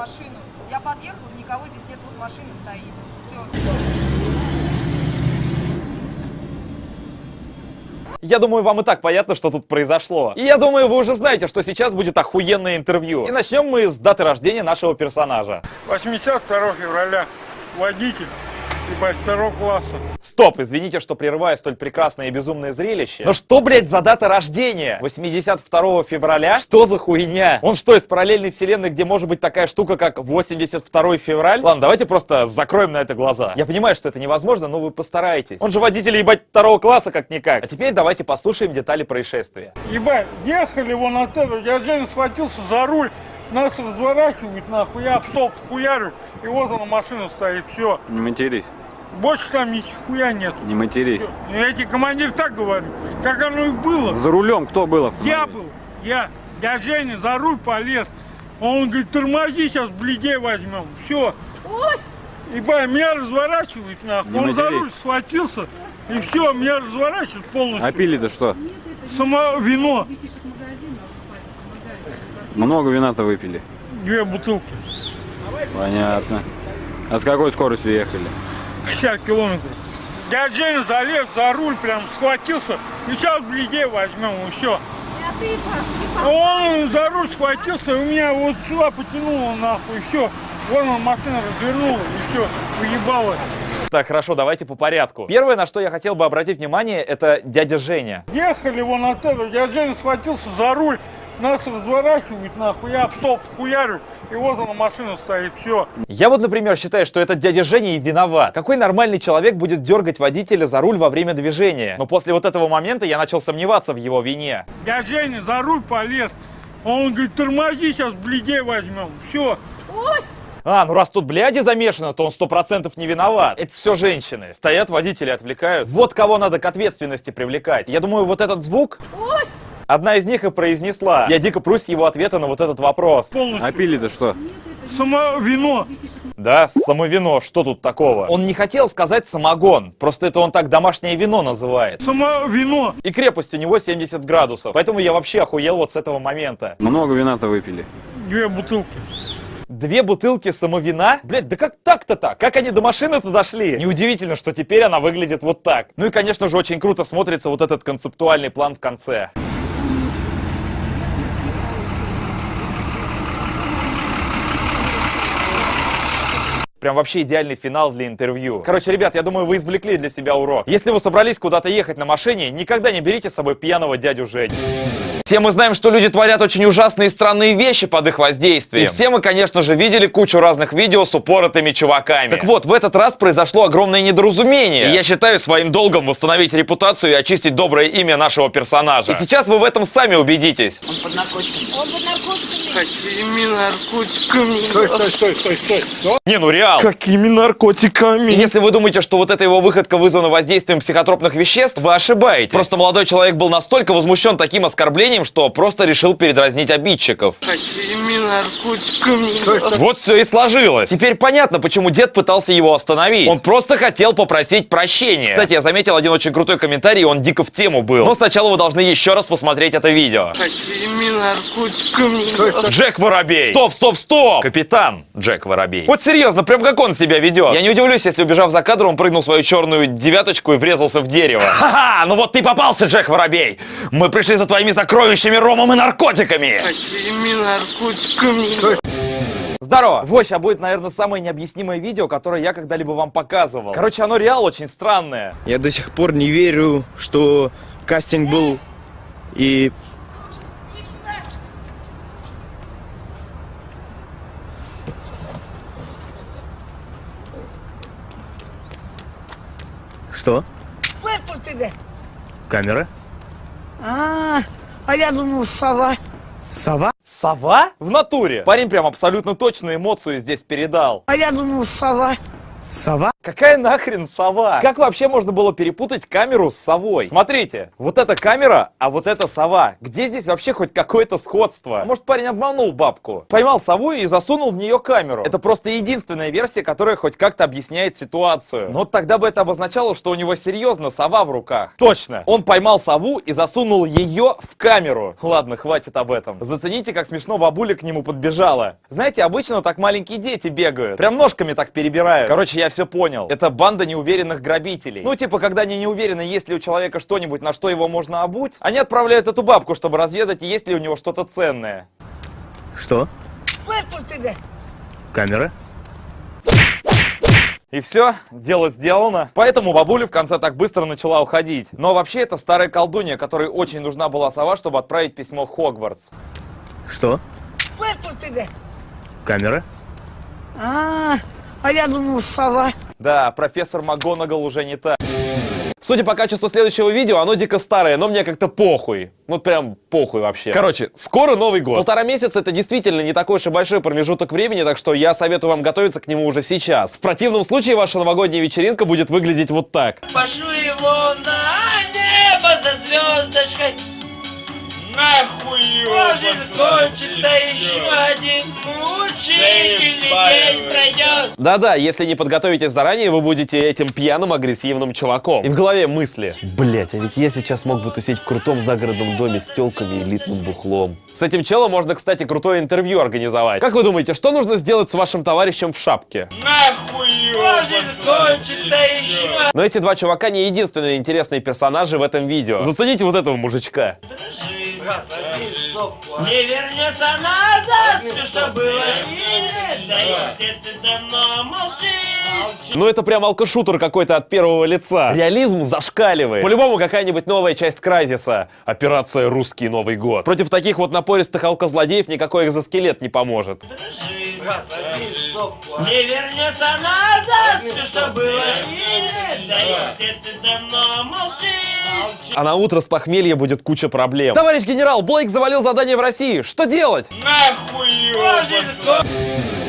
машину. Я подъехала, никого здесь нет, вот машина стоит. Все. Я думаю, вам и так понятно, что тут произошло. И я думаю, вы уже знаете, что сейчас будет охуенное интервью. И начнем мы с даты рождения нашего персонажа. 82 февраля. Водитель. Ебать, второго класса. Стоп, извините, что прерываю столь прекрасное и безумное зрелище. Но что, блядь, за дата рождения? 82 февраля? Что за хуйня? Он что, из параллельной вселенной, где может быть такая штука, как 82 февраль? Ладно, давайте просто закроем на это глаза. Я понимаю, что это невозможно, но вы постарайтесь. Он же водитель, ебать, второго класса как-никак. А теперь давайте послушаем детали происшествия. Ебать, ехали вон от этого. Я Женя схватился за руль. Нас разворачивают нахуй. Я об столб хуярю. И вот она машина стоит. Все. Не матерись, Больше там ни хуя нет. не матерись. Я тебе командир так говорю. Как оно и было. За рулем кто был? Я был. Я. Я Женя за руль полез. Он говорит, тормози, сейчас бледей возьмем. Все. Ебать, меня разворачивает нахуй. Не Он за матерись. руль схватился. И все, меня разворачивает полностью. А пили-то что? Само вино. Много вина-то выпили. Две бутылки. Понятно. А с какой скоростью ехали? 60 километров. Я Женя залез за руль, прям схватился. И сейчас бледей возьмем, и все. Он за руль схватился, и у меня вот сюда потянуло нахуй, и все. Вон он машина развернула, и все, уебалась. Так, хорошо, давайте по порядку. Первое, на что я хотел бы обратить внимание, это дядя Женя. Ехали вон от этого, я Женя схватился за руль, нас разворачивают нахуй, я об столб хуярю, и вот она машина стоит, все. Я вот, например, считаю, что этот дядя Женя и виноват. Какой нормальный человек будет дергать водителя за руль во время движения? Но после вот этого момента я начал сомневаться в его вине. Я Женя за руль полез. Он говорит, тормози, сейчас бледей возьмем. Все. А, ну раз тут бляди замешано, то он сто процентов не виноват. Это все женщины. Стоят водители, отвлекают. Вот кого надо к ответственности привлекать. Я думаю, вот этот звук... Одна из них и произнесла. Я дико прусь его ответа на вот этот вопрос. Полностью. А пили-то что? Само вино. Да, самовино, что тут такого? Он не хотел сказать самогон, просто это он так домашнее вино называет. Само вино. И крепость у него 70 градусов, поэтому я вообще охуел вот с этого момента. Много вина-то выпили. Две бутылки. Две бутылки самовина? Блять, да как так-то так? Как они до машины-то дошли? Неудивительно, что теперь она выглядит вот так. Ну и, конечно же, очень круто смотрится вот этот концептуальный план в конце. Прям вообще идеальный финал для интервью. Короче, ребят, я думаю, вы извлекли для себя урок. Если вы собрались куда-то ехать на машине, никогда не берите с собой пьяного дядю Женю. Все мы знаем, что люди творят очень ужасные и странные вещи под их воздействием. И все мы, конечно же, видели кучу разных видео с упоротыми чуваками. Так вот, в этот раз произошло огромное недоразумение. И я считаю своим долгом восстановить репутацию и очистить доброе имя нашего персонажа. И сейчас вы в этом сами убедитесь. Какими наркотиками? Стой, стой, стой, стой, стой. Не, ну реал. Какими наркотиками? Если вы думаете, что вот эта его выходка вызвана воздействием психотропных веществ, вы ошибаетесь. Просто молодой человек был настолько возмущен таким оскорблением, что просто решил передразнить обидчиков. Вот все и сложилось. Теперь понятно, почему дед пытался его остановить. Он просто хотел попросить прощения. Кстати, я заметил один очень крутой комментарий, он дико в тему был. Но сначала вы должны еще раз посмотреть это видео. Джек Воробей! Стоп, стоп, стоп! Капитан Джек Воробей. Вот серьезно, прям как он себя ведет. Я не удивлюсь, если, убежав за кадр, он прыгнул свою черную девяточку и врезался в дерево. Ха-ха! Ну вот ты попался, Джек Воробей! Мы пришли за твоими сокровищами, ромом и наркотиками! Какими наркотиками? Здорово! Вот сейчас будет, наверное, самое необъяснимое видео, которое я когда-либо вам показывал. Короче, оно реал очень странное. Я до сих пор не верю, что кастинг был и... Что? Слышь у тебя? Камера? А, а я думал, сова. Сова? Сова? В натуре. Парень прям абсолютно точно эмоцию здесь передал. А я думал, сова. Сова? Какая нахрен сова? Как вообще можно было перепутать камеру с совой? Смотрите, вот эта камера, а вот эта сова. Где здесь вообще хоть какое-то сходство? Может парень обманул бабку? Поймал сову и засунул в нее камеру. Это просто единственная версия, которая хоть как-то объясняет ситуацию. Но тогда бы это обозначало, что у него серьезно сова в руках. Точно, он поймал сову и засунул ее в камеру. Ладно, хватит об этом. Зацените, как смешно бабуля к нему подбежала. Знаете, обычно так маленькие дети бегают. Прям ножками так перебирают. Короче, я все понял. Это банда неуверенных грабителей. Ну, типа, когда они не уверены, есть ли у человека что-нибудь, на что его можно обуть, они отправляют эту бабку, чтобы разведать, есть ли у него что-то ценное. Что? Слышь тебя. Камера? И все, дело сделано. Поэтому бабуля в конце так быстро начала уходить. Но вообще это старая колдунья, которой очень нужна была сова, чтобы отправить письмо в Хогвартс. Что? Слышь тебя. Камера? А, а я думал, сова. Да, профессор МакГонагал уже не та. Судя по качеству следующего видео, оно дико старое, но мне как-то похуй. Вот прям похуй вообще. Короче, скоро Новый год. Полтора месяца это действительно не такой уж и большой промежуток времени, так что я советую вам готовиться к нему уже сейчас. В противном случае ваша новогодняя вечеринка будет выглядеть вот так. Пошлю его на небо за звездочкой. Нахуй его! Может кончится еще. один мучительный день пройдет. Да-да, если не подготовитесь заранее, вы будете этим пьяным агрессивным чуваком. И в голове мысли. Блять, а ведь я сейчас мог бы тусить в крутом загородном доме с телками и элитным бухлом. С этим челом можно, кстати, крутое интервью организовать. Как вы думаете, что нужно сделать с вашим товарищем в шапке? Нахуй его! Может кончится еще. Но эти два чувака не единственные интересные персонажи в этом видео. Зацените вот этого мужичка. Не вернется назад все, что было. Ну это прям алкошутер какой-то от первого лица. Реализм зашкаливает. По-любому какая-нибудь новая часть Кразиса. Операция «Русский Новый год». Против таких вот напористых алкозлодеев никакой экзоскелет не поможет. Не вернется назад все, что было. А на утро с похмелья будет куча проблем. Товарищ генерал, Блейк завалил задание в России. Что делать? Нахуй его!